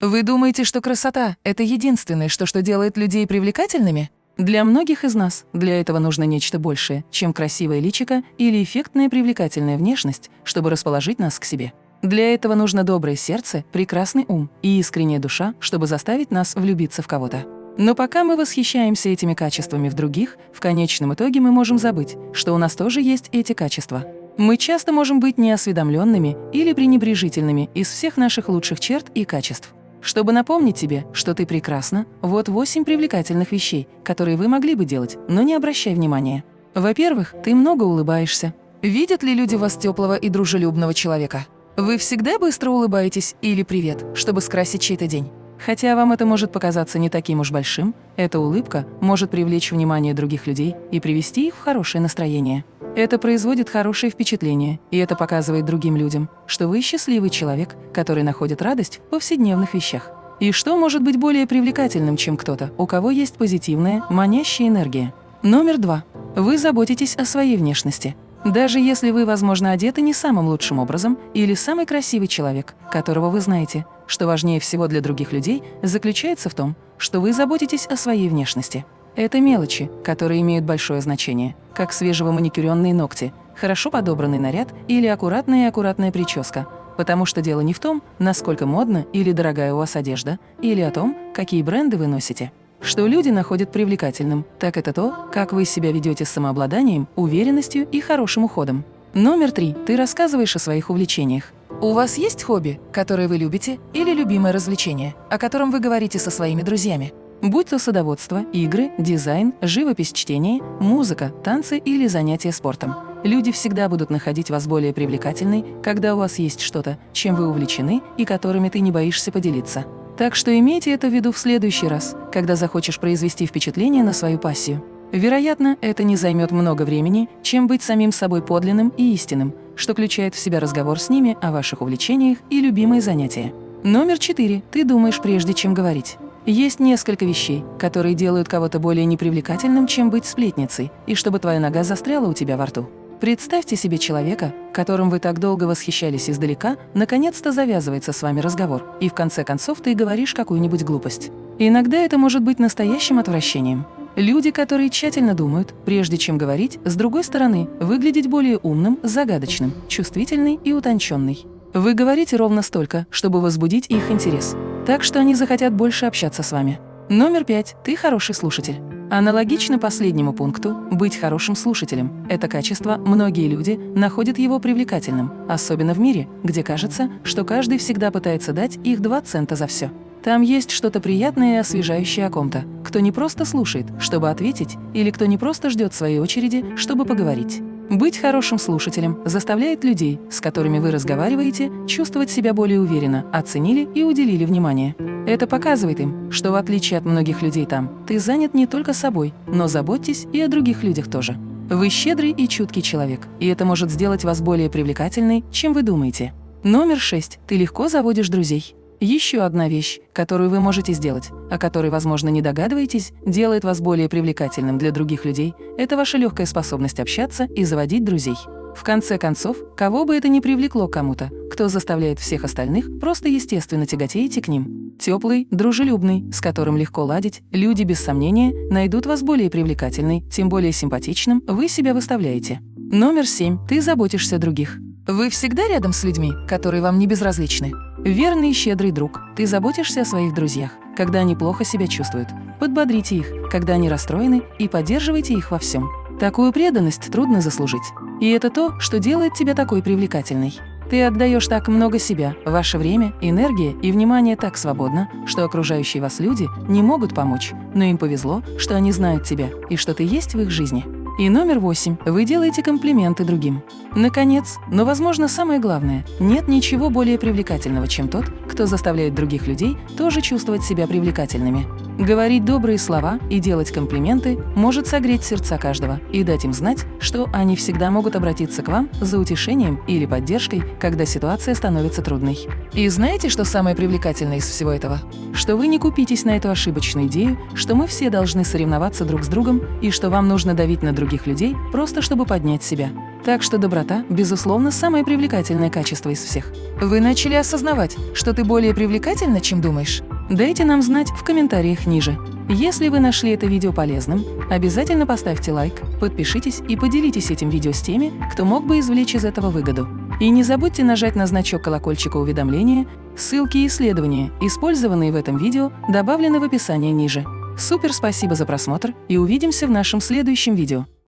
Вы думаете, что красота – это единственное, что, что делает людей привлекательными? Для многих из нас для этого нужно нечто большее, чем красивое личико или эффектная привлекательная внешность, чтобы расположить нас к себе. Для этого нужно доброе сердце, прекрасный ум и искренняя душа, чтобы заставить нас влюбиться в кого-то. Но пока мы восхищаемся этими качествами в других, в конечном итоге мы можем забыть, что у нас тоже есть эти качества. Мы часто можем быть неосведомленными или пренебрежительными из всех наших лучших черт и качеств. Чтобы напомнить тебе, что ты прекрасна, вот восемь привлекательных вещей, которые вы могли бы делать, но не обращай внимания. Во-первых, ты много улыбаешься. Видят ли люди вас теплого и дружелюбного человека? Вы всегда быстро улыбаетесь или «привет», чтобы скрасить чей-то день? Хотя вам это может показаться не таким уж большим, эта улыбка может привлечь внимание других людей и привести их в хорошее настроение. Это производит хорошее впечатление, и это показывает другим людям, что вы счастливый человек, который находит радость в повседневных вещах. И что может быть более привлекательным, чем кто-то, у кого есть позитивная, манящая энергия? Номер два. Вы заботитесь о своей внешности. Даже если вы, возможно, одеты не самым лучшим образом или самый красивый человек, которого вы знаете, что важнее всего для других людей заключается в том, что вы заботитесь о своей внешности. Это мелочи, которые имеют большое значение, как свежевоманикюренные ногти, хорошо подобранный наряд или аккуратная и аккуратная прическа, потому что дело не в том, насколько модна или дорогая у вас одежда, или о том, какие бренды вы носите. Что люди находят привлекательным, так это то, как вы себя ведете с самообладанием, уверенностью и хорошим уходом. Номер три. Ты рассказываешь о своих увлечениях. У вас есть хобби, которое вы любите, или любимое развлечение, о котором вы говорите со своими друзьями? Будь то садоводство, игры, дизайн, живопись, чтение, музыка, танцы или занятия спортом. Люди всегда будут находить вас более привлекательной, когда у вас есть что-то, чем вы увлечены и которыми ты не боишься поделиться. Так что имейте это в виду в следующий раз, когда захочешь произвести впечатление на свою пассию. Вероятно, это не займет много времени, чем быть самим собой подлинным и истинным, что включает в себя разговор с ними о ваших увлечениях и любимые занятия. Номер четыре. Ты думаешь, прежде чем говорить. Есть несколько вещей, которые делают кого-то более непривлекательным, чем быть сплетницей, и чтобы твоя нога застряла у тебя во рту. Представьте себе человека, которым вы так долго восхищались издалека, наконец-то завязывается с вами разговор, и в конце концов ты говоришь какую-нибудь глупость. иногда это может быть настоящим отвращением. Люди, которые тщательно думают, прежде чем говорить, с другой стороны, выглядеть более умным, загадочным, чувствительный и утонченный. Вы говорите ровно столько, чтобы возбудить их интерес, так что они захотят больше общаться с вами. Номер пять. Ты хороший слушатель. Аналогично последнему пункту, быть хорошим слушателем – это качество, многие люди находят его привлекательным, особенно в мире, где кажется, что каждый всегда пытается дать их два цента за все. Там есть что-то приятное и освежающее о ком-то, кто не просто слушает, чтобы ответить, или кто не просто ждет своей очереди, чтобы поговорить. Быть хорошим слушателем заставляет людей, с которыми вы разговариваете, чувствовать себя более уверенно, оценили и уделили внимание. Это показывает им, что в отличие от многих людей там, ты занят не только собой, но заботьтесь и о других людях тоже. Вы щедрый и чуткий человек, и это может сделать вас более привлекательной, чем вы думаете. Номер шесть. Ты легко заводишь друзей. Еще одна вещь, которую вы можете сделать, о которой, возможно, не догадываетесь, делает вас более привлекательным для других людей, это ваша легкая способность общаться и заводить друзей. В конце концов, кого бы это ни привлекло кому-то, кто заставляет всех остальных, просто естественно тяготеете к ним. Теплый, дружелюбный, с которым легко ладить, люди, без сомнения, найдут вас более привлекательной, тем более симпатичным вы себя выставляете. Номер семь. Ты заботишься о других. Вы всегда рядом с людьми, которые вам не безразличны? Верный и щедрый друг, ты заботишься о своих друзьях, когда они плохо себя чувствуют. Подбодрите их, когда они расстроены, и поддерживайте их во всем. Такую преданность трудно заслужить. И это то, что делает тебя такой привлекательной. Ты отдаешь так много себя, ваше время, энергия и внимание так свободно, что окружающие вас люди не могут помочь, но им повезло, что они знают тебя и что ты есть в их жизни. И номер восемь. Вы делаете комплименты другим. Наконец, но, возможно, самое главное, нет ничего более привлекательного, чем тот, кто заставляет других людей тоже чувствовать себя привлекательными. Говорить добрые слова и делать комплименты может согреть сердца каждого и дать им знать, что они всегда могут обратиться к вам за утешением или поддержкой, когда ситуация становится трудной. И знаете, что самое привлекательное из всего этого? Что вы не купитесь на эту ошибочную идею, что мы все должны соревноваться друг с другом и что вам нужно давить на других людей просто чтобы поднять себя. Так что доброта, безусловно, самое привлекательное качество из всех. Вы начали осознавать, что ты более привлекательна, чем думаешь? Дайте нам знать в комментариях ниже. Если вы нашли это видео полезным, обязательно поставьте лайк, подпишитесь и поделитесь этим видео с теми, кто мог бы извлечь из этого выгоду. И не забудьте нажать на значок колокольчика уведомления, ссылки и исследования, использованные в этом видео, добавлены в описании ниже. Супер спасибо за просмотр и увидимся в нашем следующем видео.